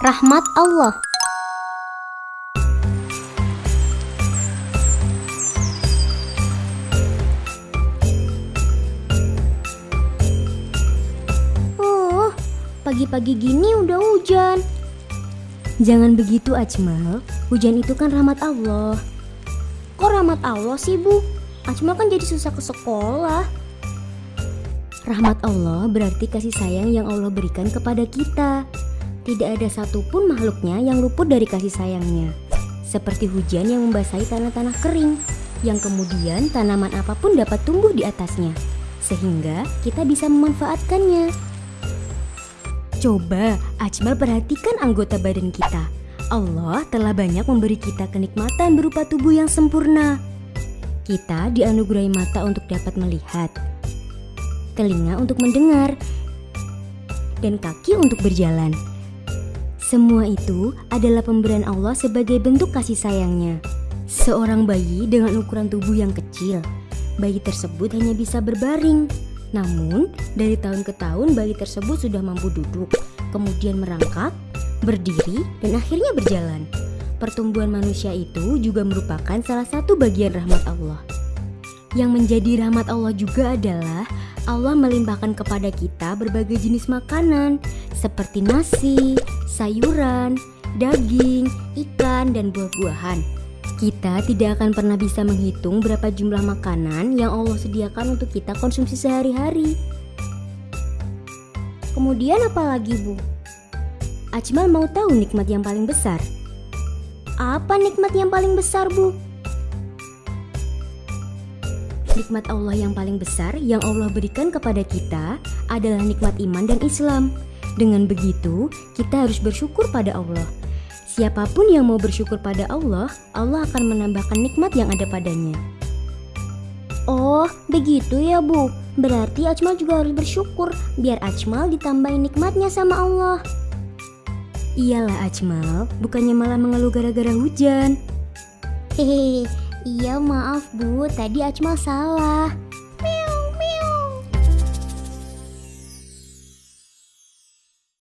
rahmat Allah. Oh, pagi-pagi gini udah hujan. Jangan begitu Ajmal, hujan itu kan rahmat Allah. Kok rahmat Allah sih, Bu? Acmal kan jadi susah ke sekolah. Rahmat Allah berarti kasih sayang yang Allah berikan kepada kita. Tidak ada satupun makhluknya yang luput dari kasih sayangnya. Seperti hujan yang membasahi tanah-tanah kering, yang kemudian tanaman apa pun dapat tumbuh di atasnya, sehingga kita bisa memanfaatkannya. Coba Ajmal perhatikan anggota badan kita. Allah telah banyak memberi kita kenikmatan berupa tubuh yang sempurna. Kita dianugerahi mata untuk dapat melihat, telinga untuk mendengar, dan kaki untuk berjalan. Semua itu adalah pemberian Allah sebagai bentuk kasih sayangnya. Seorang bayi dengan ukuran tubuh yang kecil, bayi tersebut hanya bisa berbaring. Namun, dari tahun ke tahun bayi tersebut sudah mampu duduk, kemudian merangkak, berdiri, dan akhirnya berjalan. Pertumbuhan manusia itu juga merupakan salah satu bagian rahmat Allah. Yang menjadi rahmat Allah juga adalah Allah melimpahkan kepada kita berbagai jenis makanan seperti nasi, sayuran, daging, ikan, dan buah-buahan. Kita tidak akan pernah bisa menghitung berapa jumlah makanan yang Allah sediakan untuk kita konsumsi sehari-hari. Kemudian apa lagi, Bu? Ajmal mau tahu nikmat yang paling besar? Apa nikmat yang paling besar, Bu? Nikmat Allah yang paling besar yang Allah berikan kepada kita adalah nikmat iman dan Islam. Dengan begitu, kita harus bersyukur pada Allah. Siapa pun yang mau bersyukur pada Allah, Allah akan menambahkan nikmat yang ada padanya. Oh, begitu ya, Bu. Berarti Ajmal juga harus bersyukur biar Ajmal ditambahin nikmatnya sama Allah. Iyalah Ajmal, bukannya malah mengeluh gara-gara hujan. Hehehe, iya maaf Bu, tadi Ajmal salah.